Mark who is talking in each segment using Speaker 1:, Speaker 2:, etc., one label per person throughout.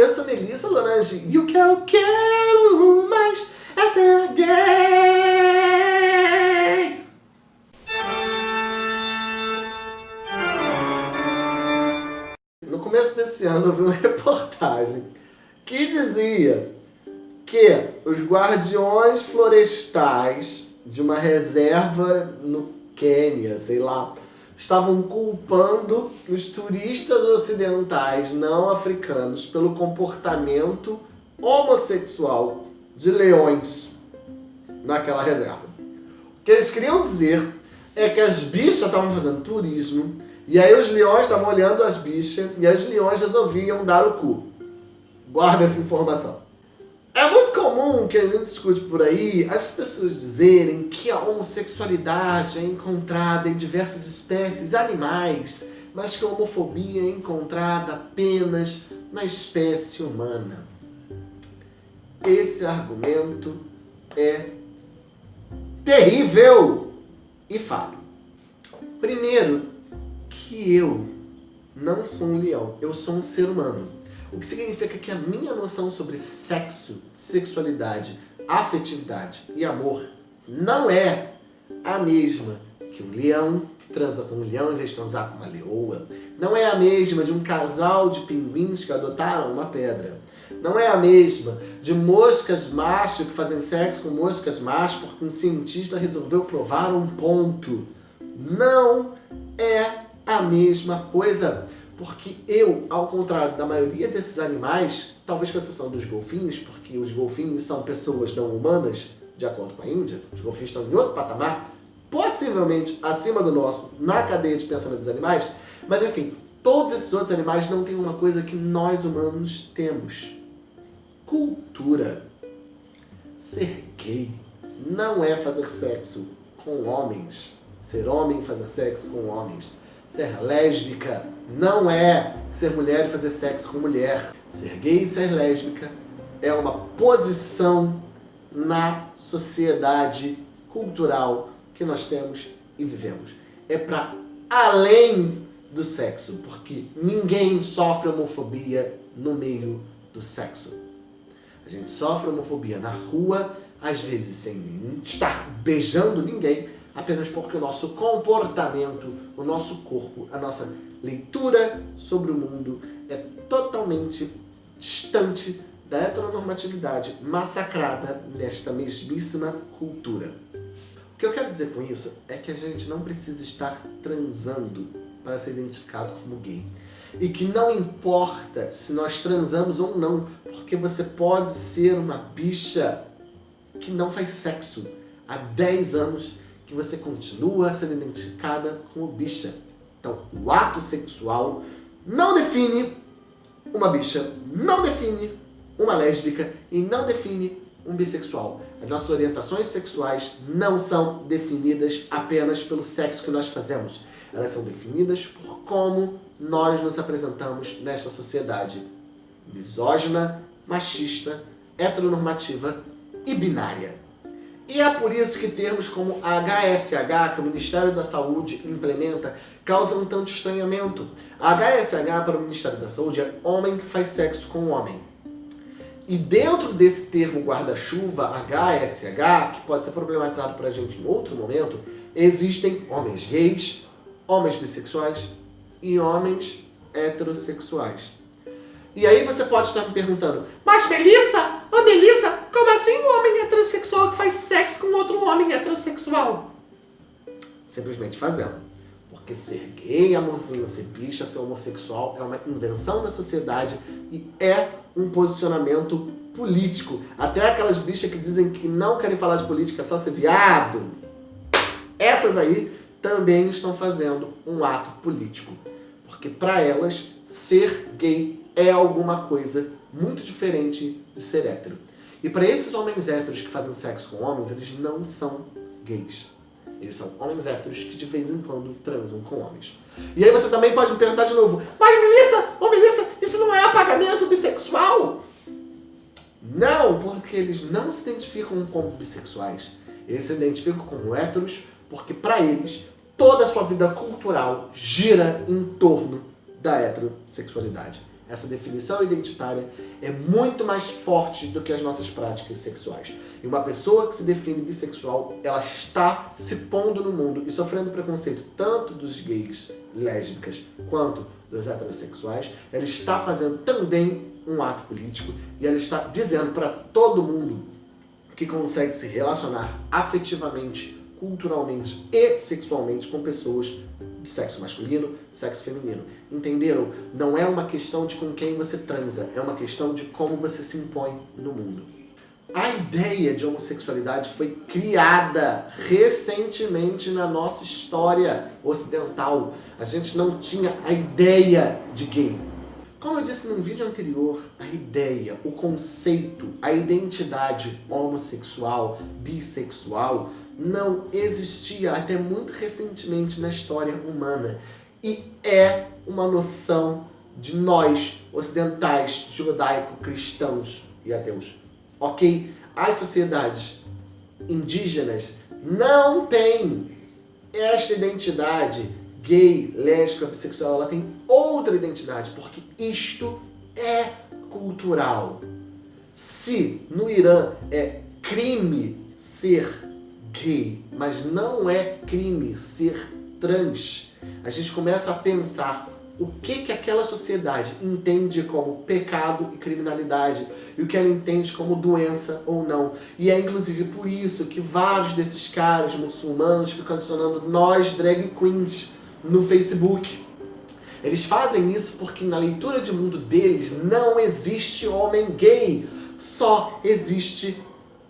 Speaker 1: eu sou Melissa Lorange e o que eu quero mais é ser gay. No começo desse ano eu vi uma reportagem que dizia que os guardiões florestais de uma reserva no Quênia, sei lá, estavam culpando os turistas ocidentais não africanos pelo comportamento homossexual de leões naquela reserva. O que eles queriam dizer é que as bichas estavam fazendo turismo e aí os leões estavam olhando as bichas e as leões resolviam dar o cu. Guarda essa informação. É muito comum que a gente escute por aí as pessoas dizerem que a homossexualidade é encontrada em diversas espécies animais, mas que a homofobia é encontrada apenas na espécie humana. Esse argumento é terrível e falho. Primeiro, que eu não sou um leão, eu sou um ser humano. O que significa que a minha noção sobre sexo, sexualidade, afetividade e amor não é a mesma que um leão que transa com um leão em vez de transar com uma leoa. Não é a mesma de um casal de pinguins que adotaram uma pedra. Não é a mesma de moscas macho que fazem sexo com moscas macho porque um cientista resolveu provar um ponto. Não é a mesma coisa. Porque eu, ao contrário da maioria desses animais, talvez com exceção dos golfinhos, porque os golfinhos são pessoas não humanas, de acordo com a Índia, os golfinhos estão em outro patamar, possivelmente acima do nosso, na cadeia de pensamento dos animais, mas enfim, todos esses outros animais não têm uma coisa que nós humanos temos. Cultura. Ser gay não é fazer sexo com homens. Ser homem fazer sexo com homens. Ser lésbica não é ser mulher e fazer sexo com mulher. Ser gay e ser lésbica é uma posição na sociedade cultural que nós temos e vivemos. É para além do sexo, porque ninguém sofre homofobia no meio do sexo. A gente sofre homofobia na rua, às vezes sem estar beijando ninguém, apenas porque o nosso comportamento, o nosso corpo, a nossa leitura sobre o mundo é totalmente distante da heteronormatividade massacrada nesta mesmíssima cultura. O que eu quero dizer com isso é que a gente não precisa estar transando para ser identificado como gay. E que não importa se nós transamos ou não, porque você pode ser uma bicha que não faz sexo há 10 anos que você continua sendo identificada como bicha. Então, o ato sexual não define uma bicha, não define uma lésbica e não define um bissexual. As nossas orientações sexuais não são definidas apenas pelo sexo que nós fazemos. Elas são definidas por como nós nos apresentamos nesta sociedade misógina, machista, heteronormativa e binária. E é por isso que termos como HSH, que o Ministério da Saúde implementa, causam tanto estranhamento. HSH para o Ministério da Saúde é homem que faz sexo com homem. E dentro desse termo guarda-chuva, HSH, que pode ser problematizado para a gente em outro momento, existem homens gays, homens bissexuais e homens heterossexuais. E aí você pode estar me perguntando, mas Melissa, ô Melissa, como assim um homem heterossexual que faz sexo com outro homem heterossexual? Simplesmente fazendo. Porque ser gay, amorzinho, ser bicha, ser homossexual é uma invenção da sociedade e é um posicionamento político. Até aquelas bichas que dizem que não querem falar de política, só ser viado. Essas aí também estão fazendo um ato político. Porque para elas, ser gay é alguma coisa muito diferente de ser hétero. E para esses homens héteros que fazem sexo com homens, eles não são gays. Eles são homens héteros que de vez em quando transam com homens. E aí você também pode me perguntar de novo, mas Melissa, ô Melissa, isso não é apagamento bissexual? Não, porque eles não se identificam como bissexuais. Eles se identificam como héteros porque para eles toda a sua vida cultural gira em torno da heterossexualidade. Essa definição identitária é muito mais forte do que as nossas práticas sexuais. E uma pessoa que se define bissexual, ela está se pondo no mundo e sofrendo preconceito tanto dos gays, lésbicas, quanto dos heterossexuais. Ela está fazendo também um ato político e ela está dizendo para todo mundo que consegue se relacionar afetivamente, culturalmente e sexualmente com pessoas de sexo masculino, sexo feminino. Entenderam? Não é uma questão de com quem você transa, é uma questão de como você se impõe no mundo. A ideia de homossexualidade foi criada recentemente na nossa história ocidental. A gente não tinha a ideia de gay. Como eu disse num vídeo anterior, a ideia, o conceito, a identidade homossexual, bissexual, não existia até muito recentemente na história humana. E é uma noção de nós, ocidentais, judaico-cristãos e ateus. Ok? As sociedades indígenas não têm esta identidade gay, lésbica, bissexual, ela tem outra identidade, porque isto é cultural. Se no Irã é crime ser gay, mas não é crime ser trans, a gente começa a pensar o que, que aquela sociedade entende como pecado e criminalidade e o que ela entende como doença ou não. E é inclusive por isso que vários desses caras muçulmanos ficam adicionando nós drag queens no Facebook. Eles fazem isso porque na leitura de mundo deles não existe homem gay, só existe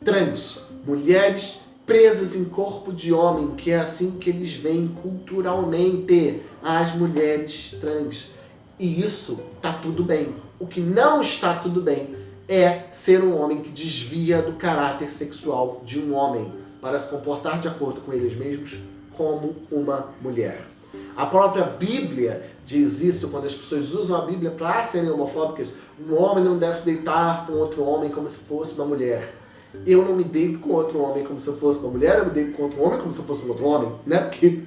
Speaker 1: trans, mulheres presas em corpo de homem, que é assim que eles veem culturalmente as mulheres trans. E isso tá tudo bem. O que não está tudo bem é ser um homem que desvia do caráter sexual de um homem para se comportar de acordo com eles mesmos como uma mulher. A própria Bíblia diz isso quando as pessoas usam a Bíblia para serem homofóbicas. Um homem não deve se deitar com outro homem como se fosse uma mulher. Eu não me deito com outro homem como se eu fosse uma mulher, eu me deito com outro homem como se eu fosse um outro homem, né? Porque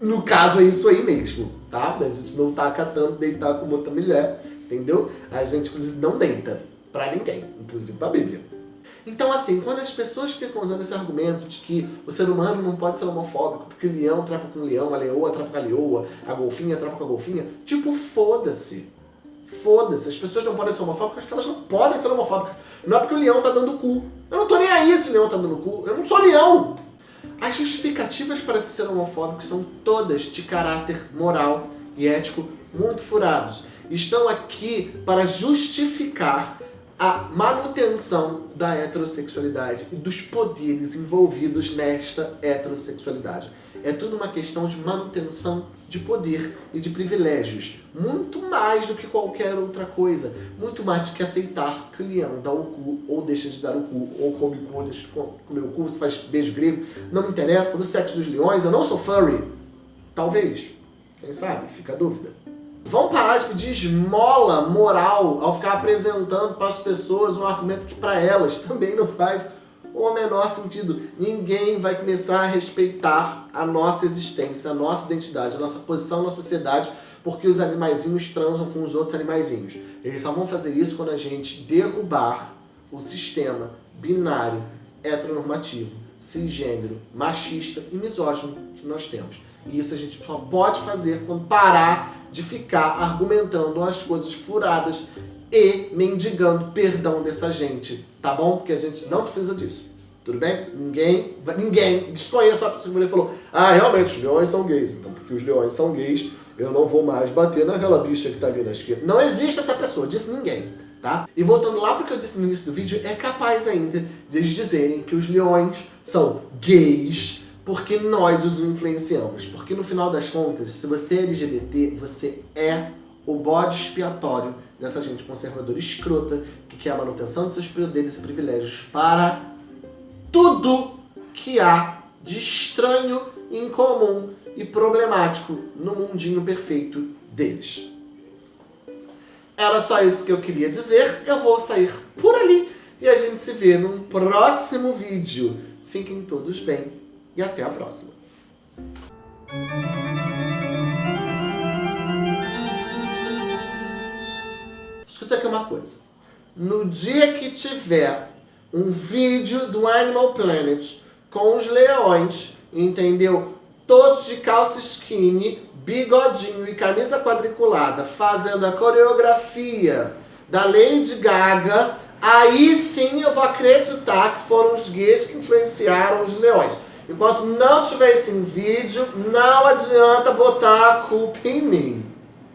Speaker 1: no caso é isso aí mesmo, tá? A gente não tá acatando deitar com outra mulher, entendeu? A gente, inclusive, não deita pra ninguém, inclusive pra Bíblia. Então, assim, quando as pessoas ficam usando esse argumento de que o ser humano não pode ser homofóbico porque o leão trapa com o leão, a leoa trapa com a leoa, a golfinha trapa com a golfinha, tipo, foda-se. Foda-se. As pessoas não podem ser homofóbicas porque elas não podem ser homofóbicas. Não é porque o leão tá dando cu. Eu não tô nem aí se o leão tá dando cu. Eu não sou leão. As justificativas para se ser homofóbico são todas de caráter moral e ético muito furados. Estão aqui para justificar a manutenção da heterossexualidade e dos poderes envolvidos nesta heterossexualidade. É tudo uma questão de manutenção de poder e de privilégios. Muito mais do que qualquer outra coisa. Muito mais do que aceitar que o leão dá o cu, ou deixa de dar o cu, ou come o cu, ou deixa de comer o cu, se faz beijo grego. Não me interessa, pelo sexo dos leões, eu não sou furry. Talvez. Quem sabe? Fica a dúvida. Vão parar de pedir esmola moral ao ficar apresentando para as pessoas um argumento que para elas também não faz o menor sentido. Ninguém vai começar a respeitar a nossa existência, a nossa identidade, a nossa posição na sociedade porque os animaizinhos transam com os outros animaizinhos. Eles só vão fazer isso quando a gente derrubar o sistema binário, heteronormativo, cisgênero, machista e misógino que nós temos. E isso a gente só pode fazer quando parar de ficar argumentando as coisas furadas e mendigando perdão dessa gente, tá bom? Porque a gente não precisa disso. Tudo bem? Ninguém, ninguém, desconheço a pessoa que falou, ah, realmente, os leões são gays. Então, porque os leões são gays, eu não vou mais bater naquela bicha que tá ali na esquerda. Não existe essa pessoa, disse ninguém, tá? E voltando lá pro que eu disse no início do vídeo, é capaz ainda de dizerem que os leões são gays porque nós os influenciamos. Porque no final das contas, se você é LGBT, você é o bode expiatório dessa gente conservadora escrota que quer a manutenção de seus poderes e privilégios para tudo que há de estranho, incomum e problemático no mundinho perfeito deles. Era só isso que eu queria dizer. Eu vou sair por ali e a gente se vê num próximo vídeo. Fiquem todos bem e até a próxima. Uma coisa. No dia que tiver um vídeo do Animal Planet com os leões, entendeu? Todos de calça skinny, bigodinho e camisa quadriculada, fazendo a coreografia da Lady Gaga, aí sim eu vou acreditar que foram os gays que influenciaram os leões. Enquanto não tiver esse vídeo, não adianta botar a culpa em mim.